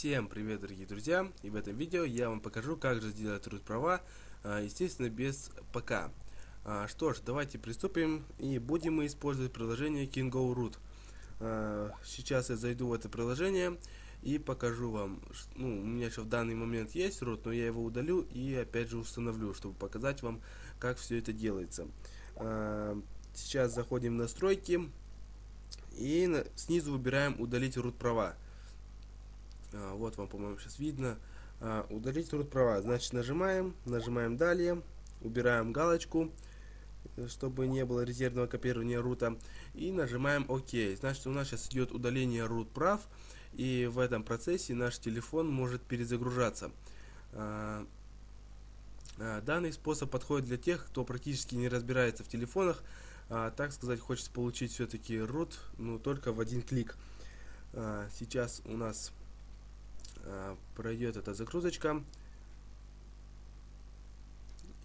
Всем привет, дорогие друзья! И в этом видео я вам покажу, как же сделать root права, а, естественно, без ПК. А, что ж, давайте приступим и будем мы использовать приложение Kingo Root. А, сейчас я зайду в это приложение и покажу вам, ну, у меня еще в данный момент есть root, но я его удалю и опять же установлю, чтобы показать вам, как все это делается. Сейчас заходим в настройки и снизу выбираем удалить root права. А, вот вам, по-моему, сейчас видно. А, удалить root права. Значит, нажимаем, нажимаем далее, убираем галочку, чтобы не было резервного копирования рута. И нажимаем ОК. Значит, у нас сейчас идет удаление root прав. И в этом процессе наш телефон может перезагружаться. А, данный способ подходит для тех, кто практически не разбирается в телефонах, так сказать, хочет получить все-таки root, но только в один клик. Сейчас у нас пройдет эта загрузочка.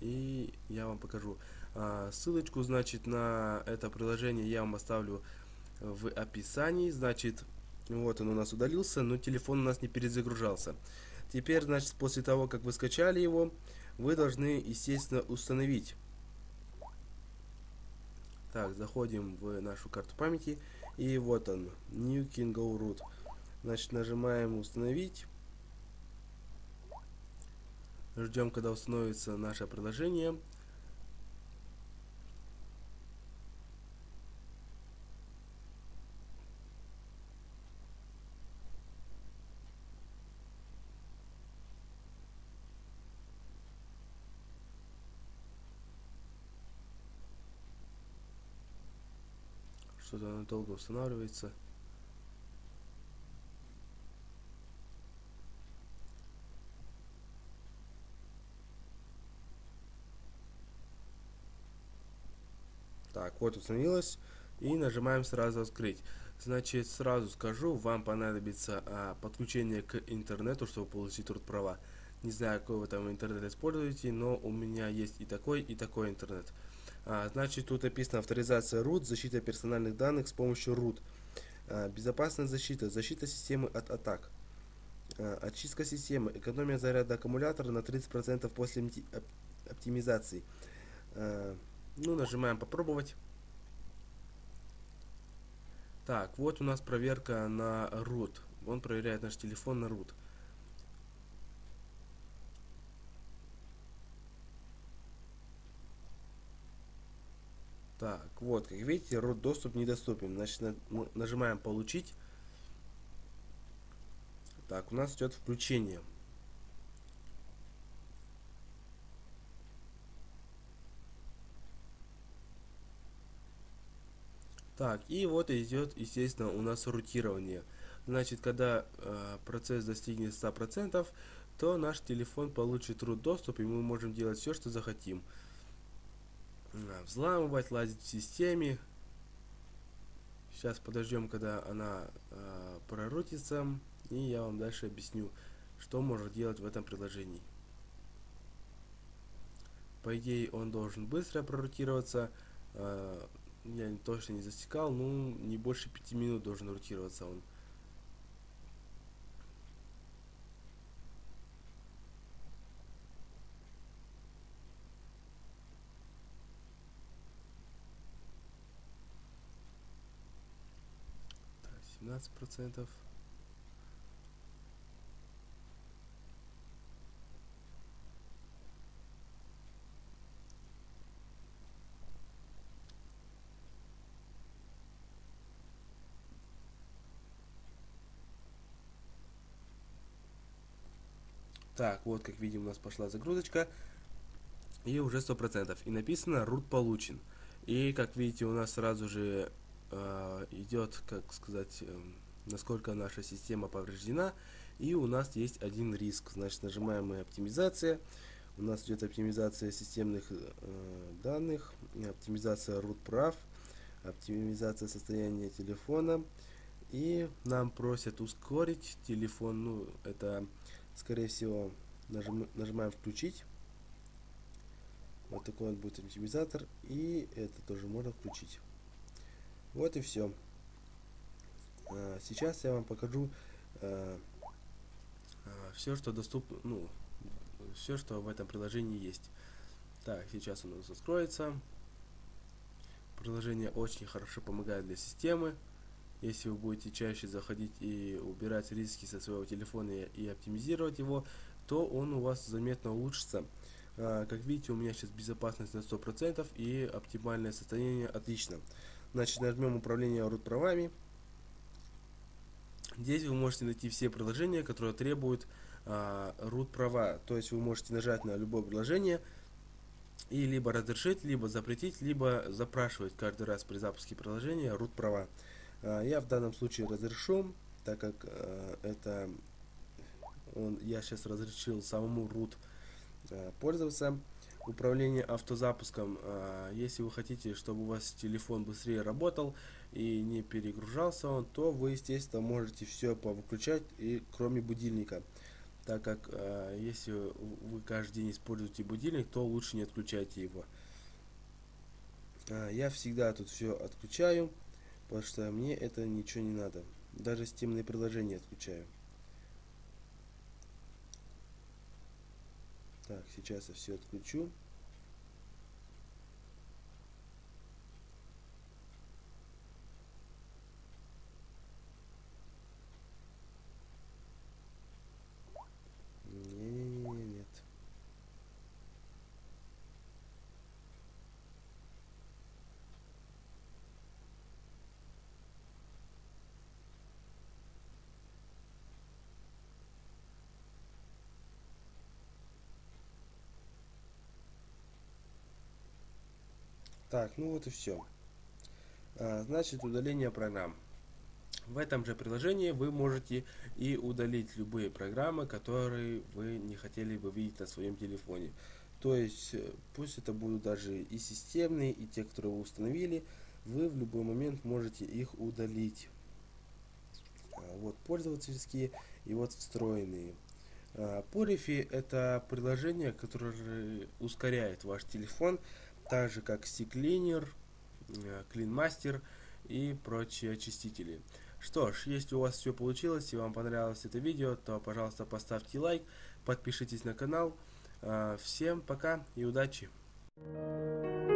И я вам покажу. А, ссылочку, значит, на это приложение я вам оставлю в описании. Значит, вот он у нас удалился, но телефон у нас не перезагружался. Теперь, значит, после того, как вы скачали его, вы должны, естественно, установить. Так, заходим в нашу карту памяти. И вот он, New Kingo Root. Значит, нажимаем установить. Ждем, когда установится наше приложение. Что-то оно долго устанавливается. Вот установилось. И нажимаем сразу открыть. Значит, сразу скажу, вам понадобится а, подключение к интернету, чтобы получить труд права. Не знаю, какой вы там интернет используете, но у меня есть и такой, и такой интернет. А, значит, тут написано авторизация root, защита персональных данных с помощью root. А, безопасная защита, защита системы от атак. А, очистка системы, экономия заряда аккумулятора на 30% после оптимизации. А, ну, нажимаем попробовать. Так, вот у нас проверка на root. Он проверяет наш телефон на root. Так, вот, как видите, root доступ недоступен. Значит, на, нажимаем получить. Так, у нас идет включение. Так, и вот идет, естественно, у нас рутирование. Значит, когда э, процесс достигнет 100%, то наш телефон получит root доступ, и мы можем делать все, что захотим. Взламывать, лазить в системе. Сейчас подождем, когда она э, прорутится, и я вам дальше объясню, что может делать в этом приложении. По идее, он должен быстро прорутироваться. Э, я точно не засекал, ну не больше пяти минут должен ротироваться он. Так, 17 процентов. Так, вот как видим у нас пошла загрузочка. И уже 100%. И написано root получен. И как видите у нас сразу же э, идет, как сказать, э, насколько наша система повреждена. И у нас есть один риск. Значит нажимаем мы оптимизация. У нас идет оптимизация системных э, данных, оптимизация root прав, оптимизация состояния телефона. И нам просят ускорить телефон, ну это скорее всего, нажим, нажимаем включить. Вот такой вот будет оптимизатор. И это тоже можно включить. Вот и все. А, сейчас я вам покажу, а, все, что доступно, ну, все, что в этом приложении есть. Так, сейчас у нас откроется. Приложение очень хорошо помогает для системы. Если вы будете чаще заходить и убирать риски со своего телефона и оптимизировать его, то он у вас заметно улучшится. А, как видите, у меня сейчас безопасность на 100% и оптимальное состояние отлично. Значит, нажмем управление root правами. Здесь вы можете найти все приложения, которые требуют а, root права. То есть вы можете нажать на любое приложение и либо разрешить, либо запретить, либо запрашивать каждый раз при запуске приложения root права. А, я в данном случае разрешу, так как а, это он, я сейчас разрешил самому root а, пользоваться. Управление автозапуском. Если вы хотите, чтобы у вас телефон быстрее работал и не перегружался он, то вы, естественно, можете все повыключать, и кроме будильника так как э, если вы каждый день используете будильник, то лучше не отключайте его. Э, я всегда тут все отключаю, потому что мне это ничего не надо. Даже стимные приложения отключаю. Так, сейчас я все отключу. Так, ну вот и все. А, значит, удаление программ. В этом же приложении вы можете и удалить любые программы, которые вы не хотели бы видеть на своем телефоне. То есть, э, пусть это будут даже и системные, и те, которые вы установили, вы в любой момент можете их удалить. А, вот пользовательские и вот встроенные. А, это приложение, которое ускоряет ваш телефон так же как CCleaner, э, CleanMaster и прочие очистители. Что ж, если у вас все получилось и вам понравилось это видео, то, пожалуйста, поставьте лайк, подпишитесь на канал. Э, всем пока и удачи! Thank you.